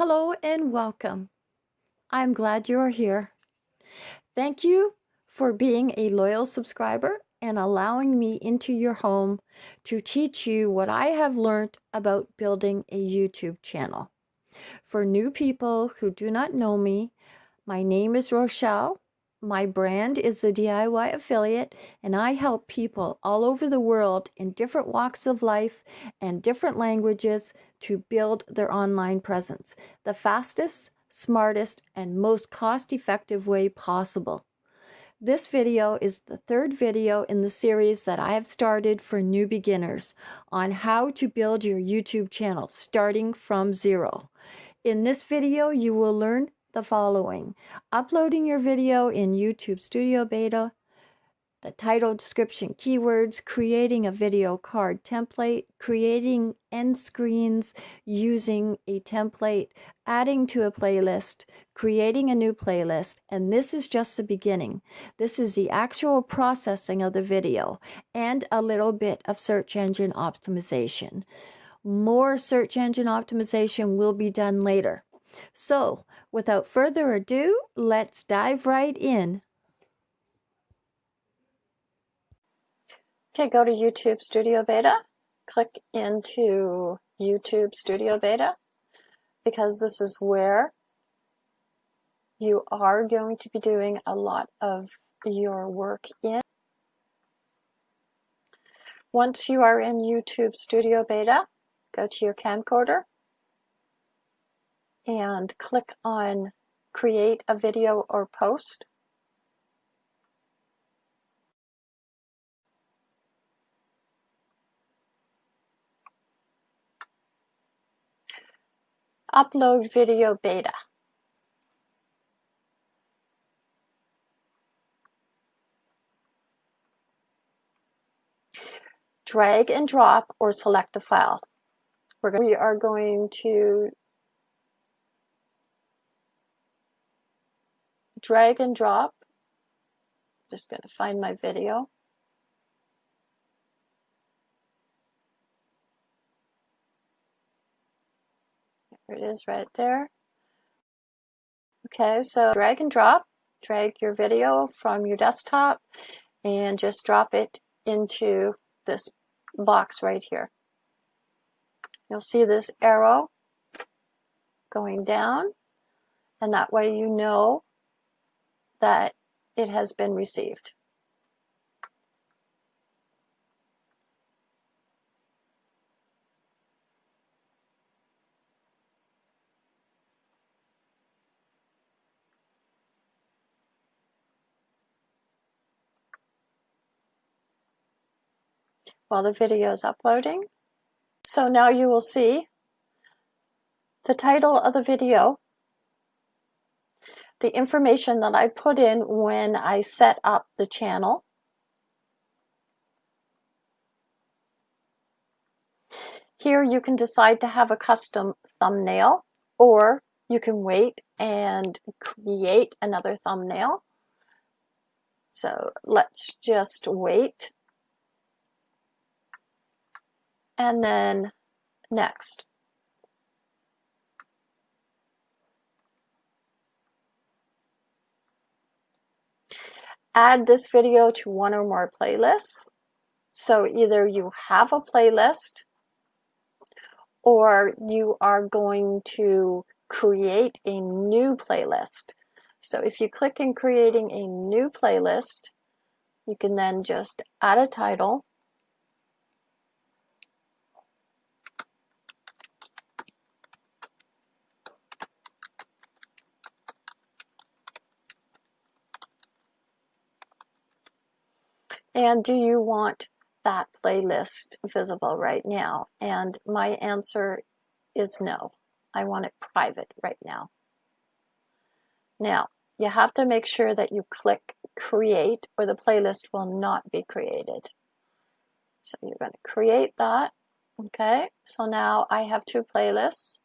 Hello and welcome. I'm glad you are here. Thank you for being a loyal subscriber and allowing me into your home to teach you what I have learned about building a YouTube channel. For new people who do not know me, my name is Rochelle. My brand is the DIY Affiliate, and I help people all over the world in different walks of life and different languages to build their online presence the fastest, smartest, and most cost-effective way possible. This video is the third video in the series that I have started for new beginners on how to build your YouTube channel starting from zero. In this video, you will learn the following. Uploading your video in YouTube Studio Beta, the title, description, keywords, creating a video card template, creating end screens using a template, adding to a playlist, creating a new playlist, and this is just the beginning. This is the actual processing of the video and a little bit of search engine optimization. More search engine optimization will be done later. So, without further ado, let's dive right in Okay, go to YouTube Studio Beta, click into YouTube Studio Beta, because this is where you are going to be doing a lot of your work in. Once you are in YouTube Studio Beta, go to your camcorder and click on create a video or post. Upload video beta. Drag and drop or select a file. We're we are going to drag and drop. Just going to find my video. There it is right there. Okay, so drag and drop. Drag your video from your desktop and just drop it into this box right here. You'll see this arrow going down and that way you know that it has been received. While the video is uploading. So now you will see the title of the video, the information that I put in when I set up the channel, Here you can decide to have a custom thumbnail or you can wait and create another thumbnail. So let's just wait and then next. Add this video to one or more playlists. So either you have a playlist or you are going to create a new playlist. So if you click in creating a new playlist, you can then just add a title And do you want that playlist visible right now? And my answer is no. I want it private right now. Now, you have to make sure that you click create or the playlist will not be created. So you're going to create that. Okay, so now I have two playlists.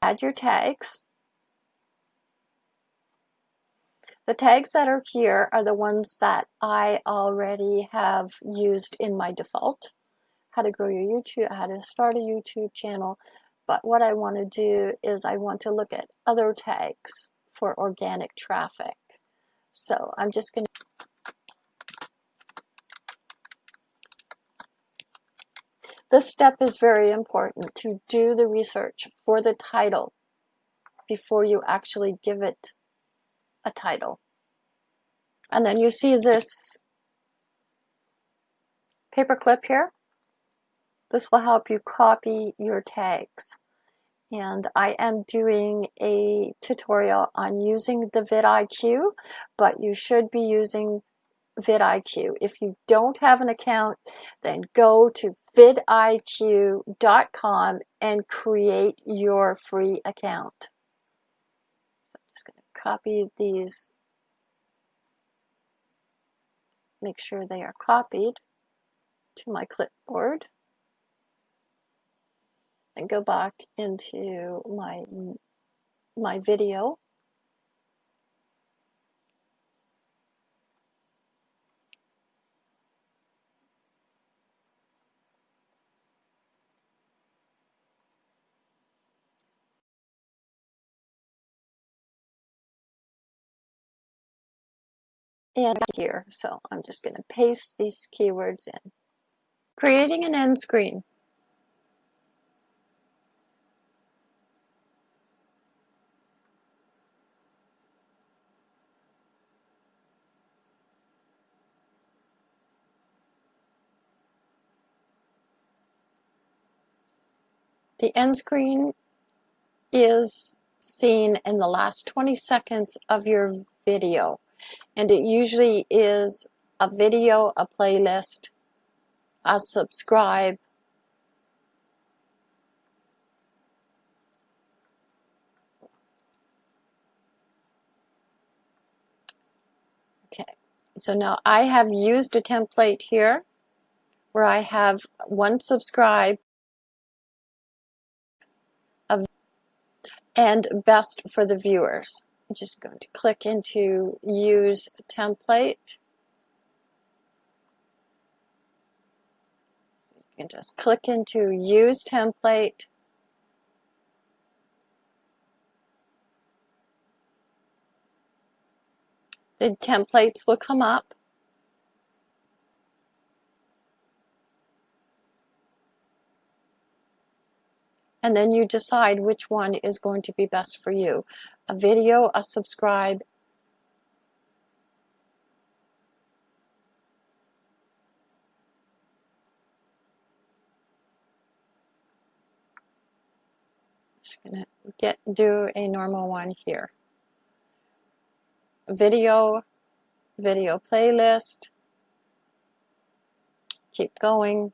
Add your tags. The tags that are here are the ones that I already have used in my default. How to grow your YouTube, how to start a YouTube channel. But what I want to do is I want to look at other tags for organic traffic. So I'm just going to This step is very important to do the research for the title before you actually give it a title. And then you see this paper clip here. This will help you copy your tags. And I am doing a tutorial on using the vidIQ, but you should be using vidIQ. If you don't have an account, then go to vidiq.com and create your free account. I'm just going to copy these, make sure they are copied to my clipboard. And go back into my my video and here. So I'm just going to paste these keywords in. Creating an end screen. The end screen is seen in the last 20 seconds of your video and it usually is a video, a playlist, a subscribe, Okay, so now I have used a template here where I have one subscribe and best for the viewers. I'm just going to click into use template. You can just click into use template. The templates will come up. And then you decide which one is going to be best for you. A video, a subscribe, just gonna get do a normal one here. Video, video playlist, keep going.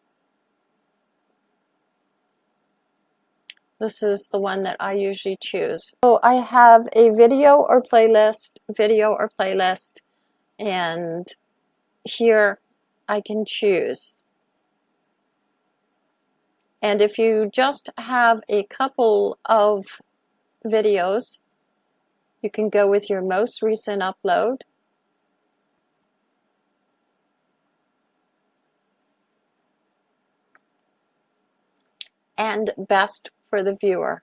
This is the one that I usually choose. So I have a video or playlist, video or playlist, and here I can choose. And if you just have a couple of videos, you can go with your most recent upload. and best for the viewer.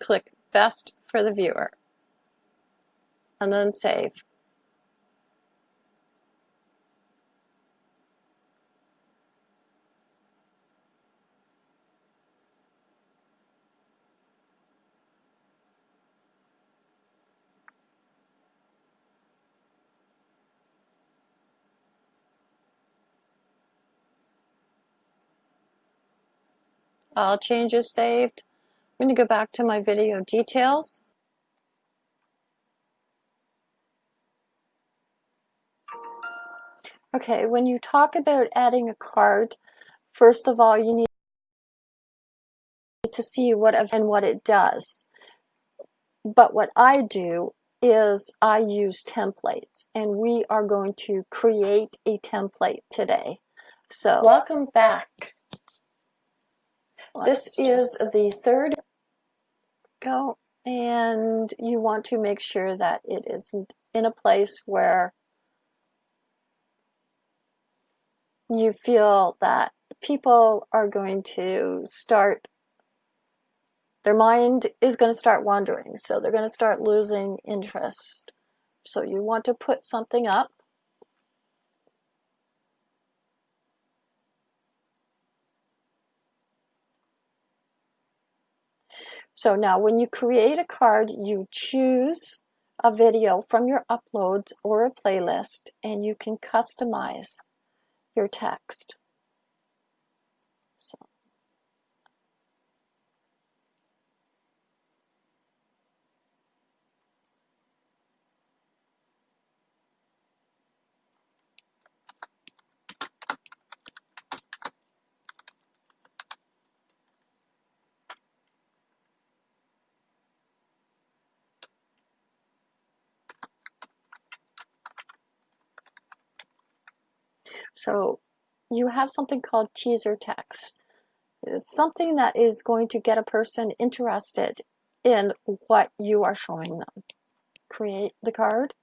click best for the viewer and then save. File changes saved. I'm going to go back to my video details. Okay, when you talk about adding a card, first of all, you need to see what and what it does. But what I do is I use templates and we are going to create a template today. So welcome back. This is the third go and you want to make sure that it isn't in a place where you feel that people are going to start their mind is going to start wandering so they're going to start losing interest. So you want to put something up So now when you create a card, you choose a video from your uploads or a playlist and you can customize your text. So. So you have something called teaser text. Something that is going to get a person interested in what you are showing them. Create the card.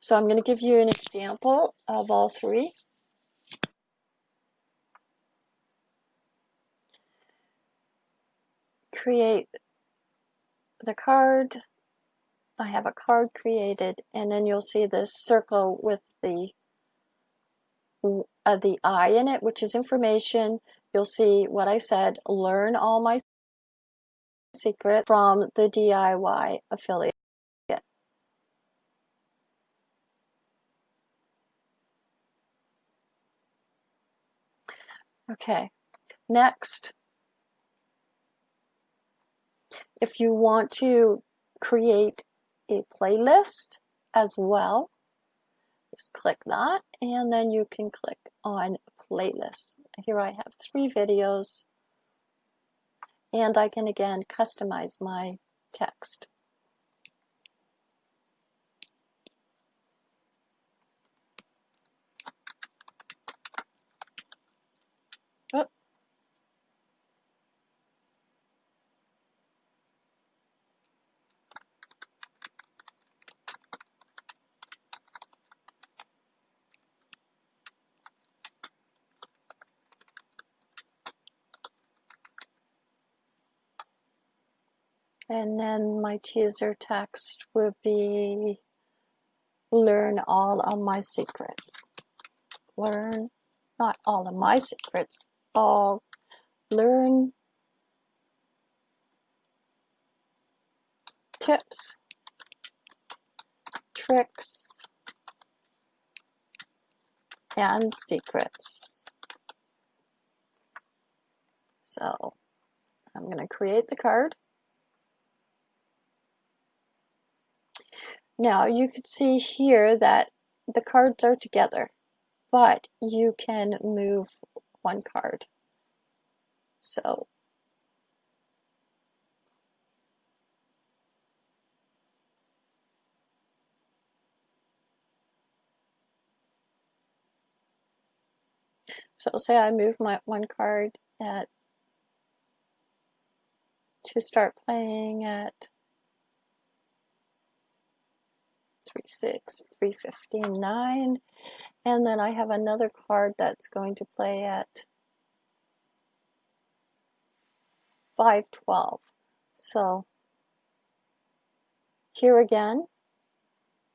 So I'm going to give you an example of all three. Create the card, I have a card created and then you'll see this circle with the uh, the I in it, which is information. You'll see what I said, learn all my secret from the DIY affiliate. Okay, next, if you want to create a playlist as well. Just click that and then you can click on playlists. Here I have three videos and I can again customize my text. And then my teaser text would be learn all of my secrets. Learn, not all of my secrets, all learn tips, tricks, and secrets. So I'm going to create the card. Now you can see here that the cards are together, but you can move one card. So So say I move my one card at to start playing at 3, 6, 3, 15, 9. And then I have another card that's going to play at 512. So here again,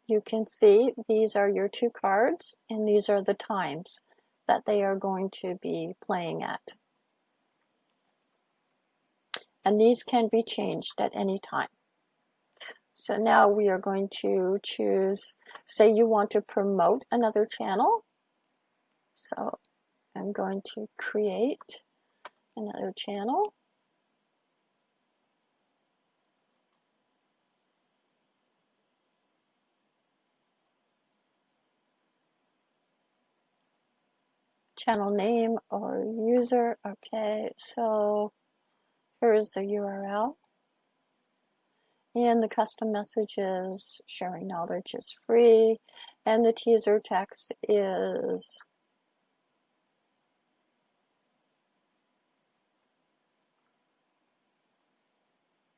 you can see these are your two cards and these are the times that they are going to be playing at. And these can be changed at any time. So now we are going to choose, say you want to promote another channel. So I'm going to create another channel. channel name or user. Okay, so here's the URL. And the custom message is sharing knowledge is free. And the teaser text is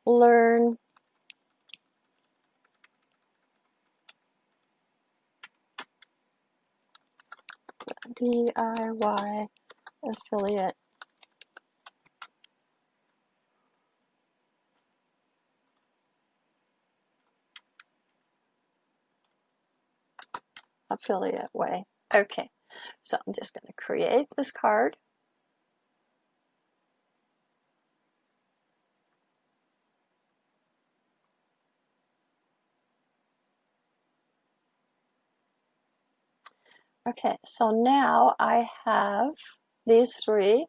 learn DIY affiliate affiliate way. Okay, so I'm just going to create this card. Okay, so now I have these three.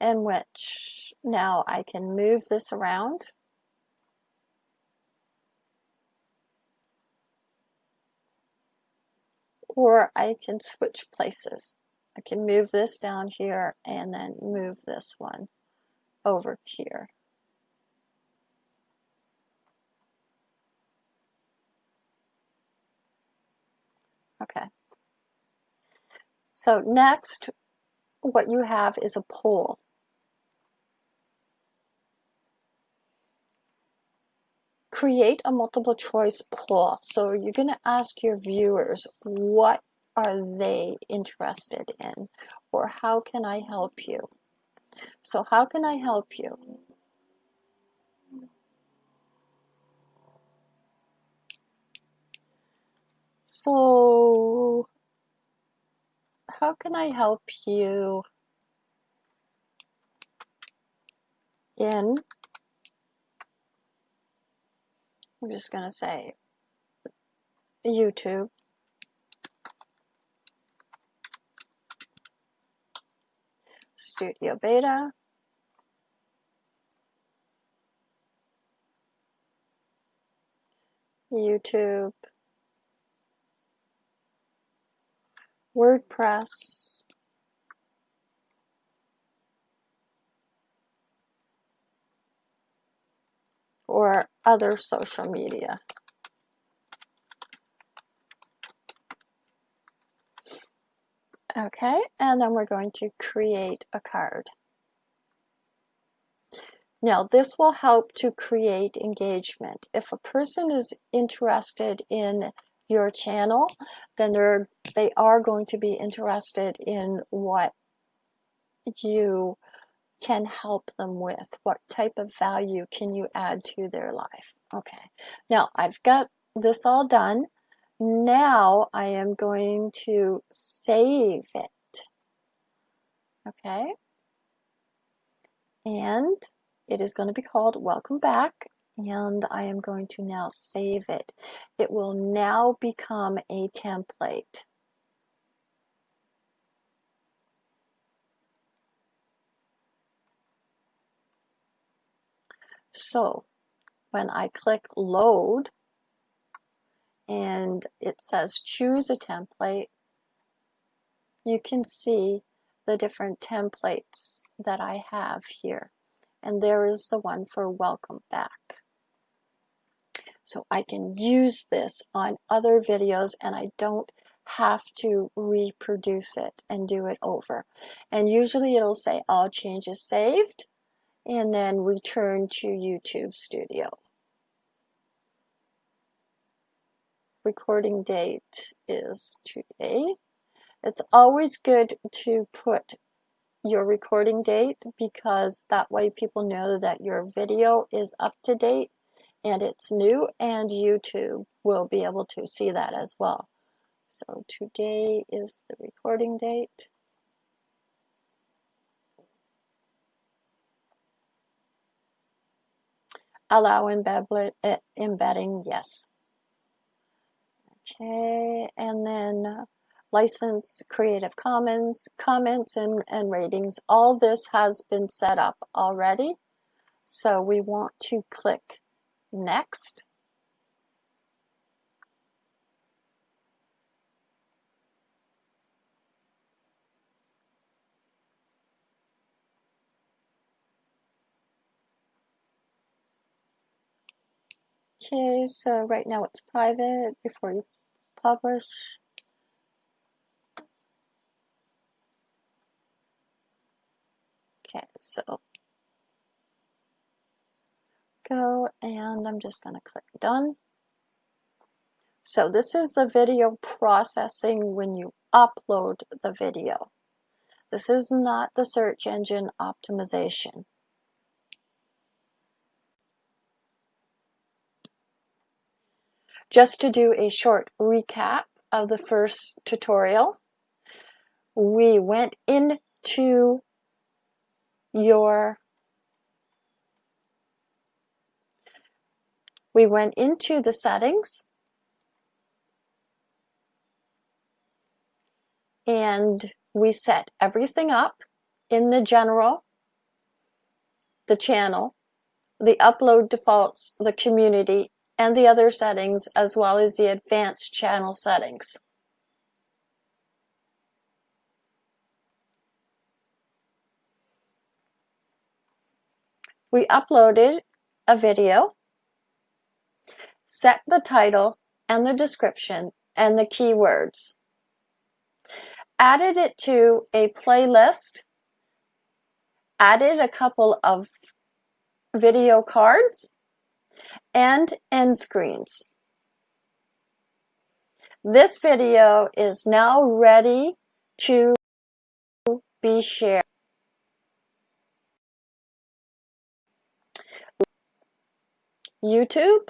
In which now I can move this around. Or I can switch places. I can move this down here and then move this one over here. Okay. So next, what you have is a poll. Create a multiple choice poll. So you're going to ask your viewers what are they interested in or how can I help you? So how can I help you? So, how can I help you in, I'm just going to say YouTube. Studio Beta. YouTube. WordPress or other social media. Okay, and then we're going to create a card. Now, this will help to create engagement. If a person is interested in your channel, then they're they are going to be interested in what you can help them with. What type of value can you add to their life? Okay, now I've got this all done. Now I am going to save it. Okay, and it is going to be called Welcome Back and I am going to now save it. It will now become a template. So when I click load and it says choose a template, you can see the different templates that I have here. And there is the one for welcome back. So I can use this on other videos and I don't have to reproduce it and do it over. And usually it'll say all changes saved and then return to YouTube Studio. Recording date is today. It's always good to put your recording date because that way people know that your video is up to date and it's new and YouTube will be able to see that as well. So today is the recording date. Allow eh, embedding, yes. Okay, and then uh, license Creative Commons, comments and, and ratings. All this has been set up already. So we want to click next. Okay, so right now it's private before you publish. Okay, so go and I'm just going to click done. So this is the video processing when you upload the video. This is not the search engine optimization. Just to do a short recap of the first tutorial, we went into your we went into the settings and we set everything up in the general, the channel, the upload defaults, the community, and the other settings, as well as the advanced channel settings. We uploaded a video, set the title and the description and the keywords, added it to a playlist, added a couple of video cards, and end screens. This video is now ready to be shared. YouTube,